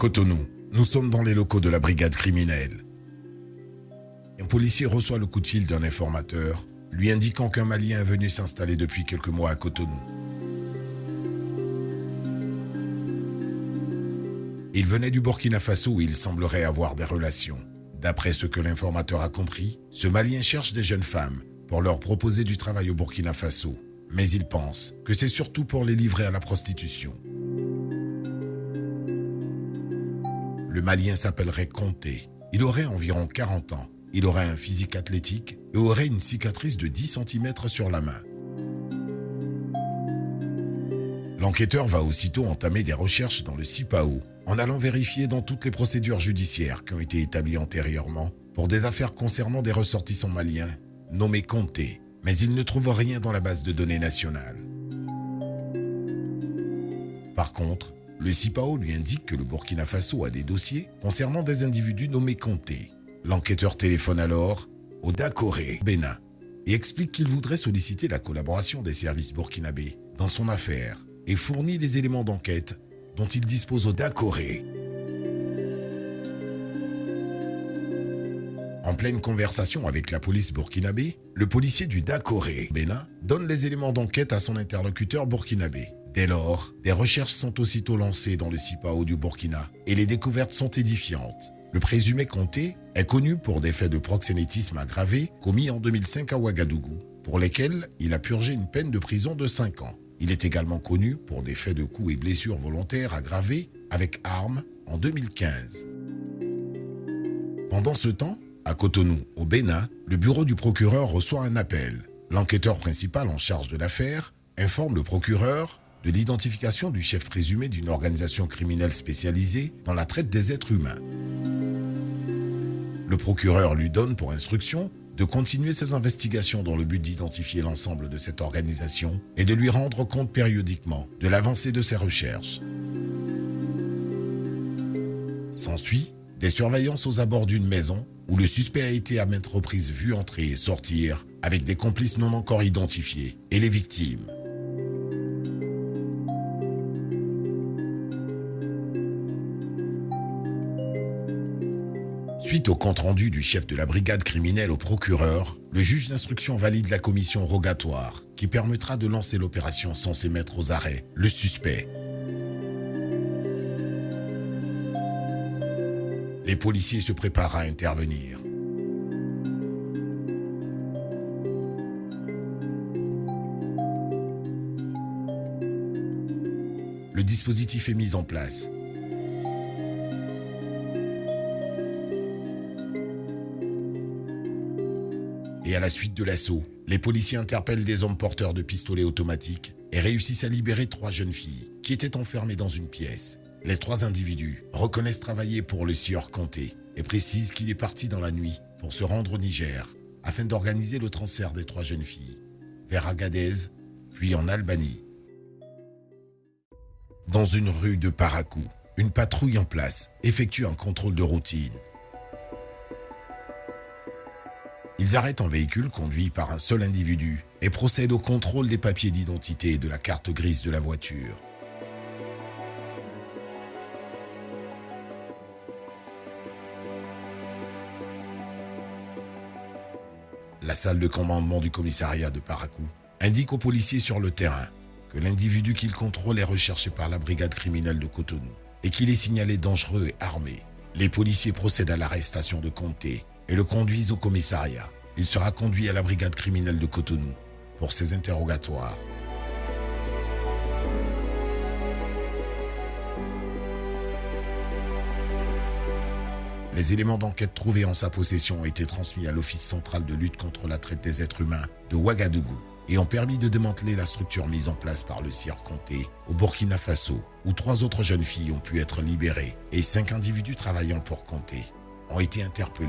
Cotonou, nous sommes dans les locaux de la brigade criminelle. Un policier reçoit le coup de fil d'un informateur, lui indiquant qu'un Malien est venu s'installer depuis quelques mois à Cotonou. Il venait du Burkina Faso où il semblerait avoir des relations. D'après ce que l'informateur a compris, ce Malien cherche des jeunes femmes pour leur proposer du travail au Burkina Faso. Mais il pense que c'est surtout pour les livrer à la prostitution. Le Malien s'appellerait Comté. Il aurait environ 40 ans. Il aurait un physique athlétique et aurait une cicatrice de 10 cm sur la main. L'enquêteur va aussitôt entamer des recherches dans le CIPAO en allant vérifier dans toutes les procédures judiciaires qui ont été établies antérieurement pour des affaires concernant des ressortissants maliens nommés Comté, mais il ne trouve rien dans la base de données nationale. Par contre, le CIPAO lui indique que le Burkina Faso a des dossiers concernant des individus nommés Comté. L'enquêteur téléphone alors au Dakoré, Bénin, et explique qu'il voudrait solliciter la collaboration des services burkinabés dans son affaire et fournit les éléments d'enquête dont il dispose au Dakoré. En pleine conversation avec la police burkinabé, le policier du Dakoré, Bénin, donne les éléments d'enquête à son interlocuteur burkinabé. Dès lors, des recherches sont aussitôt lancées dans le CIPAO du Burkina et les découvertes sont édifiantes. Le présumé Comté est connu pour des faits de proxénétisme aggravé commis en 2005 à Ouagadougou, pour lesquels il a purgé une peine de prison de 5 ans. Il est également connu pour des faits de coups et blessures volontaires aggravés avec armes en 2015. Pendant ce temps, à Cotonou, au Bénin, le bureau du procureur reçoit un appel. L'enquêteur principal en charge de l'affaire informe le procureur de l'identification du chef présumé d'une organisation criminelle spécialisée dans la traite des êtres humains. Le procureur lui donne pour instruction de continuer ses investigations dans le but d'identifier l'ensemble de cette organisation et de lui rendre compte périodiquement de l'avancée de ses recherches. S'ensuit des surveillances aux abords d'une maison où le suspect a été à maintes reprises vu entrer et sortir avec des complices non encore identifiés et les victimes. Suite au compte-rendu du chef de la brigade criminelle au procureur, le juge d'instruction valide la commission rogatoire qui permettra de lancer l'opération censée mettre aux arrêts le suspect. Les policiers se préparent à intervenir. Le dispositif est mis en place Et à la suite de l'assaut, les policiers interpellent des hommes porteurs de pistolets automatiques et réussissent à libérer trois jeunes filles qui étaient enfermées dans une pièce. Les trois individus reconnaissent travailler pour le sieur Comté et précisent qu'il est parti dans la nuit pour se rendre au Niger afin d'organiser le transfert des trois jeunes filles vers Agadez, puis en Albanie. Dans une rue de Parakou, une patrouille en place effectue un contrôle de routine Ils arrêtent un véhicule conduit par un seul individu et procèdent au contrôle des papiers d'identité et de la carte grise de la voiture. La salle de commandement du commissariat de Parakou indique aux policiers sur le terrain que l'individu qu'ils contrôlent est recherché par la brigade criminelle de Cotonou et qu'il est signalé dangereux et armé. Les policiers procèdent à l'arrestation de Comté et le conduisent au commissariat. Il sera conduit à la brigade criminelle de Cotonou pour ses interrogatoires. Les éléments d'enquête trouvés en sa possession ont été transmis à l'Office central de lutte contre la traite des êtres humains de Ouagadougou et ont permis de démanteler la structure mise en place par le CIR Comté au Burkina Faso, où trois autres jeunes filles ont pu être libérées et cinq individus travaillant pour Comté ont été interpellés.